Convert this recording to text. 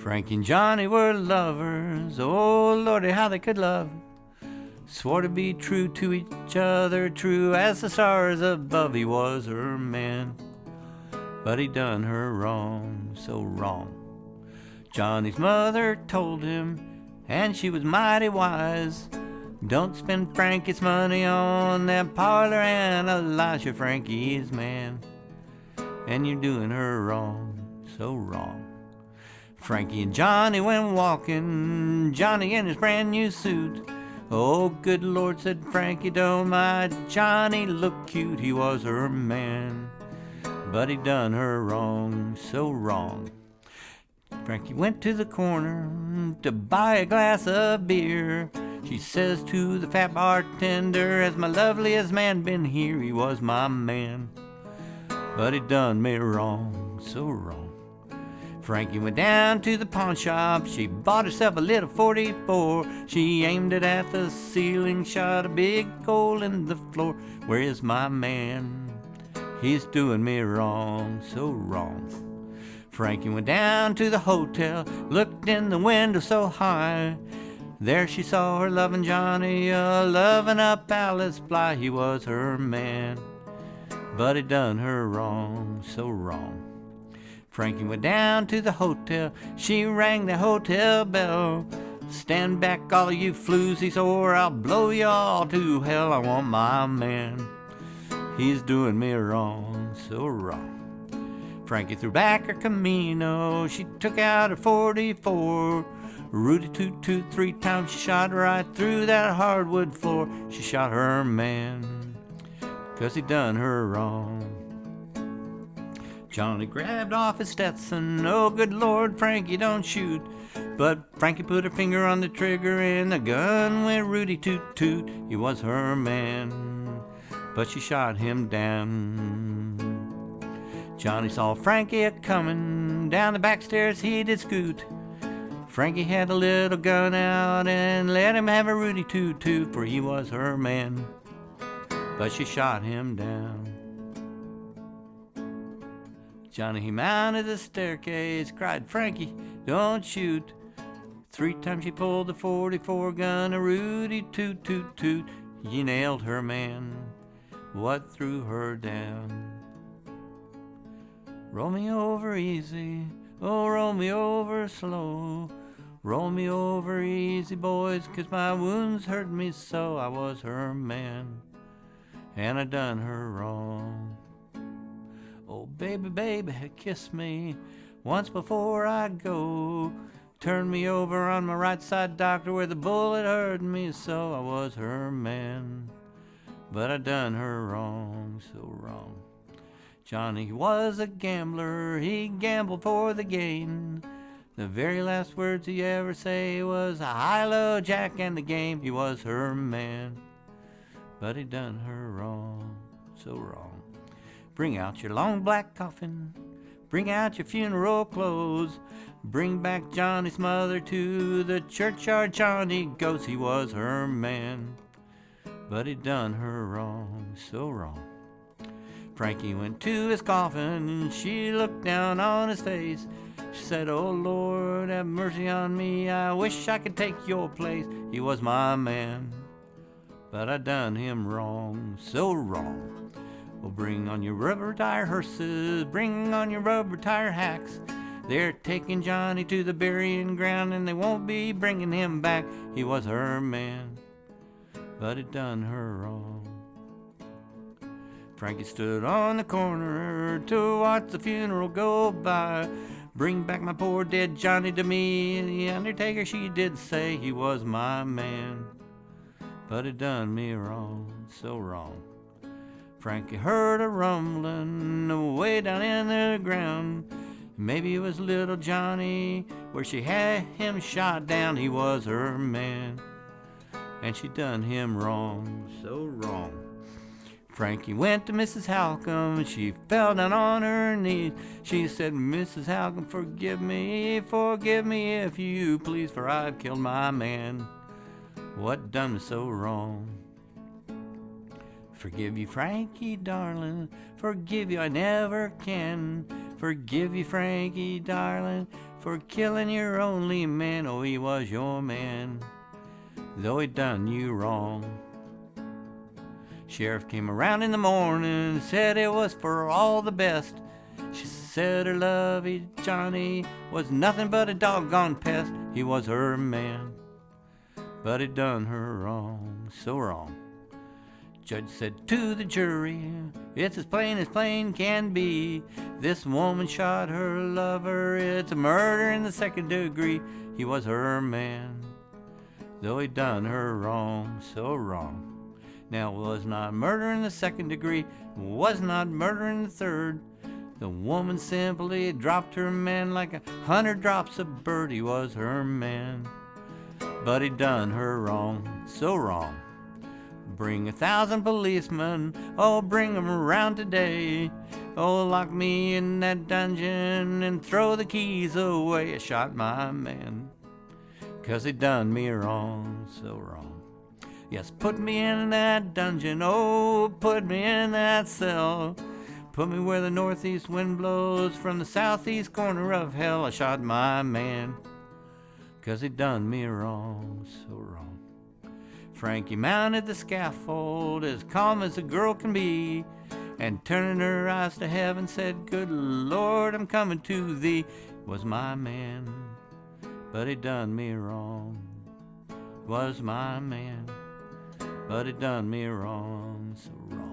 Frankie and Johnny were lovers. Oh, Lordy, how they could love. Swore to be true to each other, true as the stars above. He was her man, but he done her wrong, so wrong. Johnny's mother told him, and she was mighty wise. Don't spend Frankie's money on that parlor and Elisha Frankie's man. And you're doing her wrong, so wrong. Frankie and Johnny went walking, Johnny in his brand new suit. Oh, good Lord, said Frankie, don't mind. Johnny looked cute, he was her man. But he done her wrong, so wrong. Frankie went to the corner to buy a glass of beer. She says to the fat bartender, Has my loveliest man been here? He was my man. But he done me wrong, so wrong. Frankie went down to the pawn shop. She bought herself a little 44. She aimed it at the ceiling, shot a big hole in the floor. Where is my man? He's doing me wrong, so wrong. Frankie went down to the hotel, looked in the window so high. There she saw her loving Johnny, uh, loving up Alice Bly. He was her man, but he done her wrong, so wrong. Frankie went down to the hotel. She rang the hotel bell. Stand back, all you floozies, or I'll blow you all to hell. I want my man. He's doing me wrong, so wrong. Frankie threw back her kimono. She took out her 44. Rudy toot toot three times. She shot right through that hardwood floor. She shot her man, cause he done her wrong. Johnny grabbed off his Stetson. Oh, good Lord, Frankie, don't shoot. But Frankie put her finger on the trigger and the gun went Rudy toot toot. He was her man, but she shot him down. Johnny saw Frankie a comin' down the back stairs. He did scoot. Frankie had a little gun out and let him have a Rudy toot toot, for he was her man. But she shot him down. Johnny, he mounted the staircase, cried, Frankie, don't shoot. Three times she pulled the 44 gun, a Rudy toot toot toot. He nailed her man, what threw her down? Roll me over easy, oh, roll me over slow. Roll me over easy, boys, 'cause my wounds hurt me so. I was her man, and I done her wrong. Oh, baby, baby, kiss me once before I go. Turn me over on my right side, doctor, where the bullet hurt me so. I was her man, but I done her wrong, so wrong. Johnny was a gambler, he gambled for the gain. The very last words he ever say was I "High low, Jack, and the game." He was her man, but he done her wrong, so wrong. Bring out your long black coffin, bring out your funeral clothes, bring back Johnny's mother to the churchyard. Johnny goes, he was her man, but he done her wrong, so wrong. Frankie went to his coffin and she looked down on his face. She said, Oh Lord, have mercy on me. I wish I could take your place. He was my man, but I done him wrong, so wrong. Well, bring on your rubber tire hearses, bring on your rubber tire hacks. They're taking Johnny to the burying ground and they won't be bringing him back. He was her man, but it done her wrong. Frankie stood on the corner to watch the funeral go by. Bring back my poor dead Johnny to me. The undertaker, she did say he was my man. But it done me wrong, so wrong. Frankie heard a rumbling way down in the ground. Maybe it was little Johnny where she had him shot down. He was her man. And she done him wrong, so wrong. Frankie went to Mrs. Halcomb. She fell down on her knees. She said, Mrs. Halcomb, forgive me, forgive me if you please, for I've killed my man. What done me so wrong? Forgive you, Frankie, darling. Forgive you, I never can. Forgive you, Frankie, darling. for killing your only man. Oh, he was your man, though he done you wrong. Sheriff came around in the morning, said it was for all the best. She said her lovey Johnny was nothing but a doggone pest. He was her man, but he done her wrong, so wrong. Judge said to the jury, It's as plain as plain can be. This woman shot her lover. It's a murder in the second degree. He was her man, though he done her wrong, so wrong. Now, it was not murder in the second degree, was not murder in the third. The woman simply dropped her man like a hundred drops of bird. He was her man, but he done her wrong, so wrong. Bring a thousand policemen, oh, bring 'em around today. Oh, lock me in that dungeon and throw the keys away. I shot my man, cause he done me wrong, so wrong. Yes, put me in that dungeon, oh, put me in that cell. Put me where the northeast wind blows from the southeast corner of hell. I shot my man, cause he done me wrong, so wrong. Frankie mounted the scaffold as calm as a girl can be, and turning her eyes to heaven said, Good Lord, I'm coming to thee. Was my man, but he done me wrong. Was my man, but he done me wrong, so wrong.